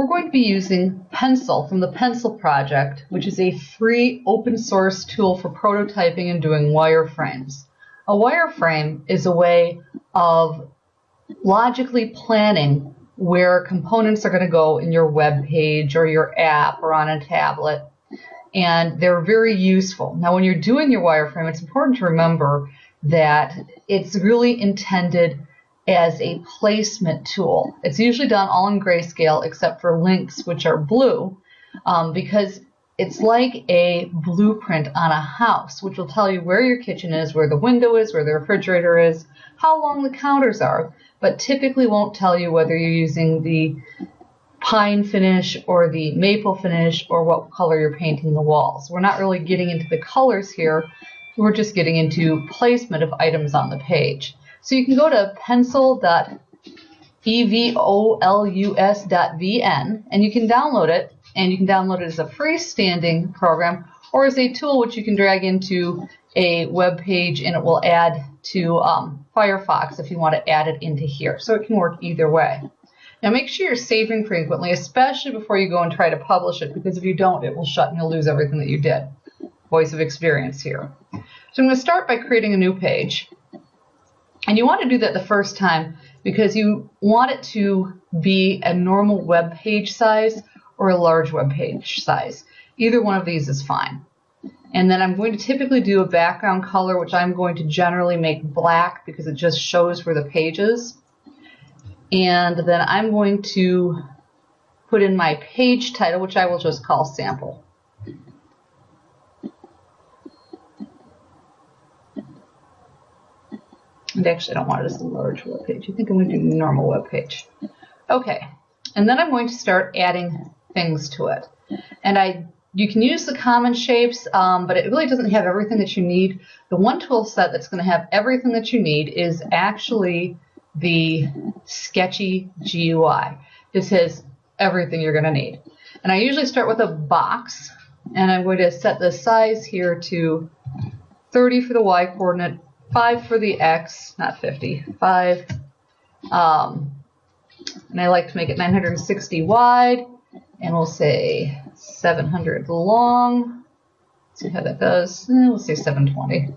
we're going to be using Pencil from the Pencil Project, which is a free open source tool for prototyping and doing wireframes. A wireframe is a way of logically planning where components are going to go in your web page or your app or on a tablet. And they're very useful. Now, when you're doing your wireframe, it's important to remember that it's really intended as a placement tool. It's usually done all in grayscale except for links, which are blue, um, because it's like a blueprint on a house, which will tell you where your kitchen is, where the window is, where the refrigerator is, how long the counters are, but typically won't tell you whether you're using the pine finish or the maple finish or what color you're painting the walls. We're not really getting into the colors here. We're just getting into placement of items on the page. So you can go to pencil.evolus.vn and you can download it and you can download it as a freestanding program or as a tool which you can drag into a web page and it will add to um, Firefox if you want to add it into here. So it can work either way. Now make sure you're saving frequently, especially before you go and try to publish it, because if you don't, it will shut and you'll lose everything that you did. Voice of experience here. So I'm going to start by creating a new page. And you want to do that the first time because you want it to be a normal web page size or a large web page size. Either one of these is fine. And then I'm going to typically do a background color, which I'm going to generally make black because it just shows where the page is. And then I'm going to put in my page title, which I will just call sample. And actually, I don't want it as a large web page. I think I'm going to do normal web page. Okay, and then I'm going to start adding things to it. And I you can use the common shapes, um, but it really doesn't have everything that you need. The one tool set that's going to have everything that you need is actually the Sketchy GUI. This has everything you're going to need. And I usually start with a box, and I'm going to set the size here to 30 for the y coordinate, 5 for the x, not 50, 5. Um, and I like to make it 960 wide, and we'll say 700 long. Let's see how that does. Eh, we'll say 720.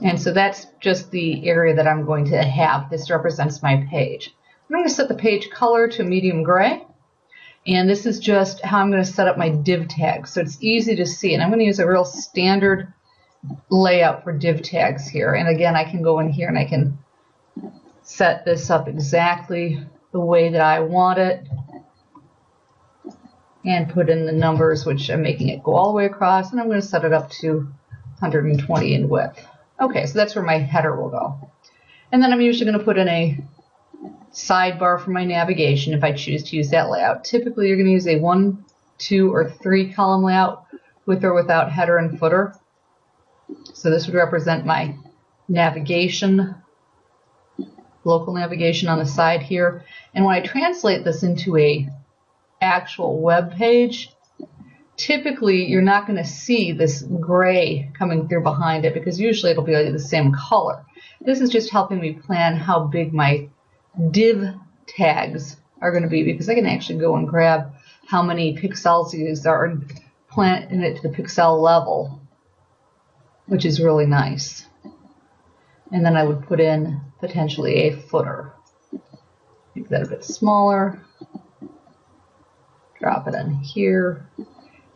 And so that's just the area that I'm going to have. This represents my page. I'm going to set the page color to medium gray. And this is just how I'm going to set up my div tags. So it's easy to see. And I'm going to use a real standard layout for div tags here. And again, I can go in here and I can set this up exactly the way that I want it and put in the numbers, which I'm making it go all the way across. And I'm going to set it up to 120 in width. Okay, so that's where my header will go. And then I'm usually going to put in a sidebar for my navigation if I choose to use that layout. Typically, you're going to use a one, two, or three column layout with or without header and footer. So this would represent my navigation, local navigation on the side here. And when I translate this into a actual web page, typically you're not going to see this gray coming through behind it because usually it'll be the same color. This is just helping me plan how big my div tags are going to be because I can actually go and grab how many pixels these are and plant it to the pixel level, which is really nice. And then I would put in potentially a footer. Make that a bit smaller. Drop it in here.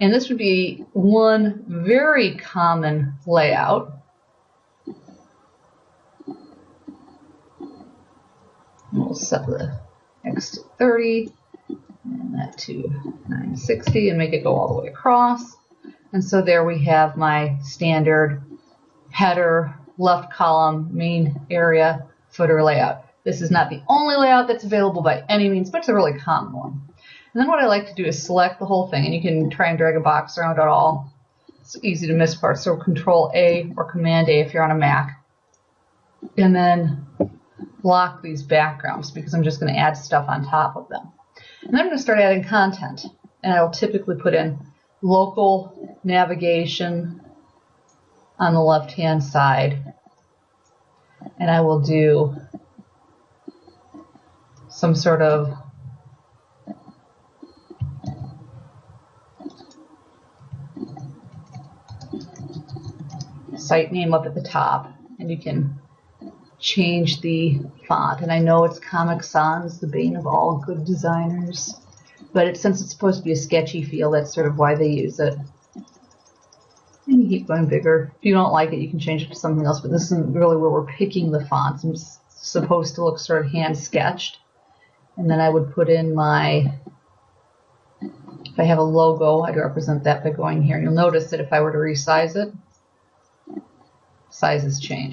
And this would be one very common layout. We'll set the X to 30 and that to 960 and make it go all the way across. And so there we have my standard header, left column, main area, footer layout. This is not the only layout that's available by any means, but it's a really common one. And then what I like to do is select the whole thing, and you can try and drag a box around it all. It's easy to miss parts, so Control A or Command A if you're on a Mac. And then block these backgrounds because I'm just going to add stuff on top of them. And then I'm going to start adding content. And I'll typically put in local navigation on the left-hand side. and I will do some sort of site name up at the top and you can change the font. And I know it's Comic Sans, the bane of all good designers, but it, since it's supposed to be a sketchy feel, that's sort of why they use it. And you keep going bigger. If you don't like it, you can change it to something else, but this isn't really where we're picking the fonts. It's supposed to look sort of hand sketched. And then I would put in my, if I have a logo, I'd represent that by going here. You'll notice that if I were to resize it, sizes change.